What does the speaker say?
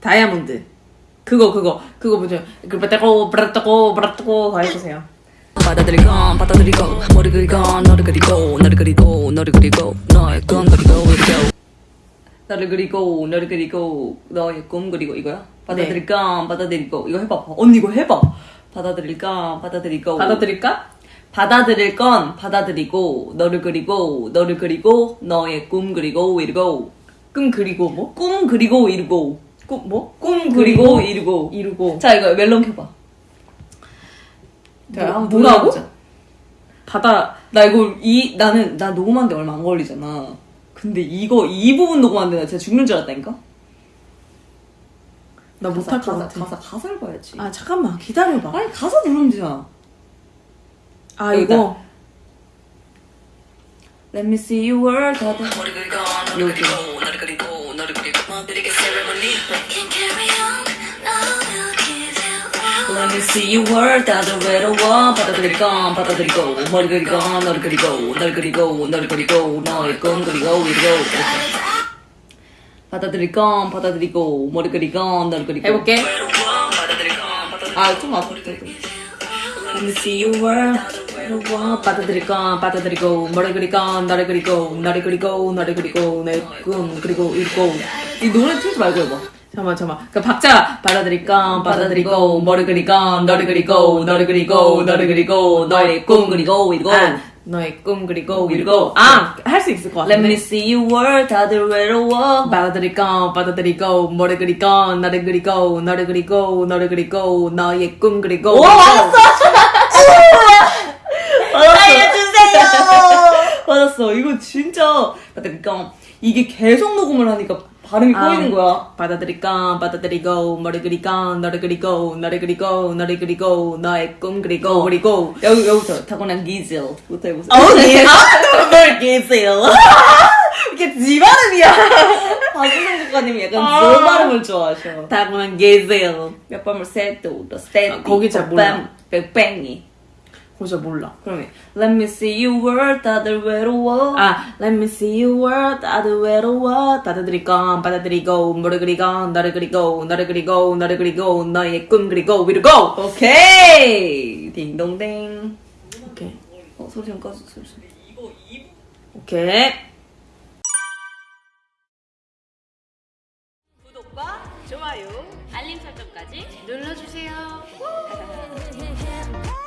다이아몬드. 그거 그거 그거 뭐죠? 그 브라따고 브라따고 그거 해주세요. 받아들이고 받아들이고 머리 그리고 너를 그리고 너를 그리고 너를 그리고 너의 꿈 그리고 그리고 너를 그리고 너를 그리고 너의 꿈 그리고 이거야? 받아들일까 받아들이고 이거 해봐 언니 이거 해봐 받아들일까 받아들이고 받아들일까? 받아들일 건 받아들이고 너를 그리고 너를 그리고 너의 꿈 그리고 이루고 꿈 그리고 뭐? 꿈 그리고 이루고 꿈 뭐? 꿈 그리고 이루고 이루고. 자 이거 멜론 켜봐 자, 한번 뭐, 뭐라고? 들어보자. 바다 나 이거 이 나는 나 녹음한 데 얼마 안 걸리잖아. 근데 이거 이 부분 녹음하는데 나 진짜 죽는 줄 알았다니까. 나 못할 것 가사, 같아. 가사 가사를 봐야지. 아 잠깐만 기다려봐. 아니 가사 누르면 되잖아. 아 여기다. 이거. Let me see you world. 다들 여기. give you all. Let me see you world. 다들 외로워. 받아들일 건 받아들이고 머리 그리고 너를 그리고 널 그리고 너를 그리고 너의 꿈 그리고 이루고 받아들일 건 받아들이고 머리 그리고 너를 그리고. 해볼게. 아좀 아프다 Let me see you world 외로워 받아들일 건 받아들이고 머리 그리고 너를 그리고 너를 그리고 너를 그리고 내꿈 그리고 이루고. 이 노래 틀지 말고 해봐 잠깐만 잠깐만. 그 박자 받아들일 건 받아들이고 머리 그리고 너를 그리고 너를 그리고 너를 그리고 너의 꿈 그리고 이루고 아, 너의 꿈 그리고 이루고. 이루고 아할 수 있을 것 같아 Let me see you world 다들 외로워. 받아들일 건 받아들이고 머리 그리고 너를 그리고 너를 그리고 너를 그리고 너의 꿈 그리고 오 알았어 알려주세요 맞았어. 이거 진짜. 그러니까? 이게 계속 녹음을 하니까 발음이 아. 꼬이는 거야. 받아들일 건 받아들이고 머리 그리고 너를 그리고 너를 그리고 너를 그리고 너의 꿈 그리고 그리고. 여기 여기부터 타고난 기질부터 해보세요. 어디 아뭘 계세요 이게 지 발음이야. 박우성 작가님이 약간 아. 저 발음을 좋아하셔. 다구만 계세요 몇 세도 또 세도 아, 거기 잘 몰라. 뺑뺑이 그거 몰라. 그러면 Let me see you world 다들 외로워. 아 Let me see you world 다들 외로워. 받아들일 건 받아들이고 머리 그리고 너를 그리고 너를 그리고 너를 그리고 너의 꿈 그리고 위로고! 오케이! 딩동댕. 오케이. 어 소리 좀 꺼줘 소리 좀. 오케이. 구독과 좋아요, 알림 설정까지 눌러주세요.